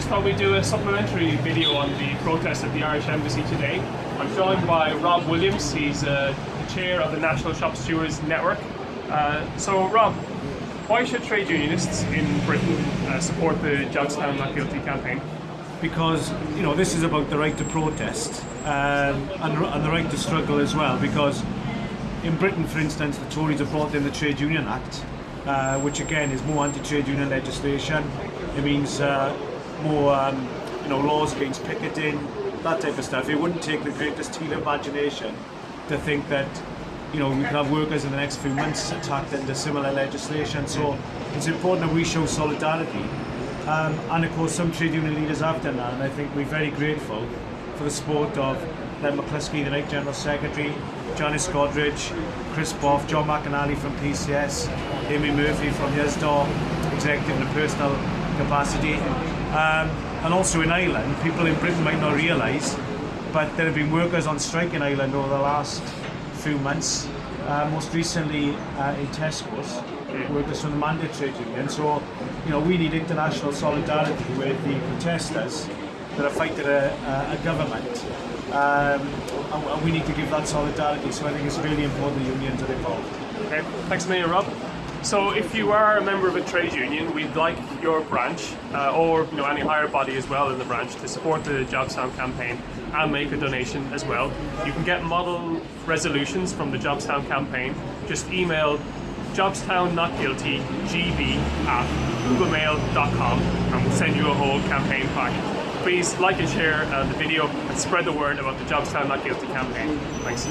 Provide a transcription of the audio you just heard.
just thought we'd do a supplementary video on the protest at the Irish Embassy today. I'm joined by Rob Williams, he's uh, the chair of the National Shop Stewards Network. Uh, so, Rob, why should trade unionists in Britain uh, support the Jobstown Not Guilty campaign? because you know this is about the right to protest um, and, and the right to struggle as well. Because in Britain, for instance, the Tories have brought in the Trade Union Act, uh, which again is more anti-trade union legislation. It means uh, more um, you know laws against picketing, that type of stuff. It wouldn't take the greatest of imagination to think that you know we could have workers in the next few months attacked under similar legislation. So it's important that we show solidarity. Um, and of course, some trade union leaders have done that, and I think we're very grateful for the support of Len McCluskey, the Unite General Secretary, Janice Godrich, Chris Baugh, John McInally from PCS, Amy Murphy from Usdaw, executive in a personal capacity. Um, and also in Ireland, people in Britain might not realise, but there have been workers on strike in Ireland over the last few months. Uh, most recently uh, in Tesco's, workers from the Mandate Trade Union. So, you know, we need international solidarity with the protesters that are fighting a, a, a government. Um, and we need to give that solidarity. So I think it's really important the unions are involved. Okay, thanks million, Rob. So, if you are a member of a trade union, we'd like your branch, uh, or you know any higher body as well in the branch, to support the Jobstown campaign and make a donation as well. You can get model resolutions from the Jobstown campaign. Just email Jobstown Not Guilty GB at googlemail.com and we'll send you a whole campaign pack. Please like and share uh, the video and spread the word about the Jobstown Not Guilty campaign. Thanks.